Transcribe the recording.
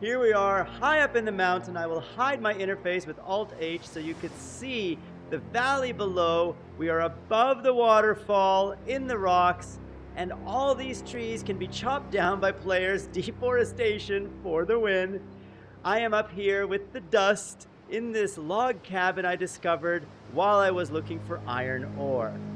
Here we are, high up in the mountain. I will hide my interface with Alt-H so you can see the valley below. We are above the waterfall, in the rocks, and all these trees can be chopped down by players. Deforestation for the win. I am up here with the dust in this log cabin I discovered while I was looking for iron ore.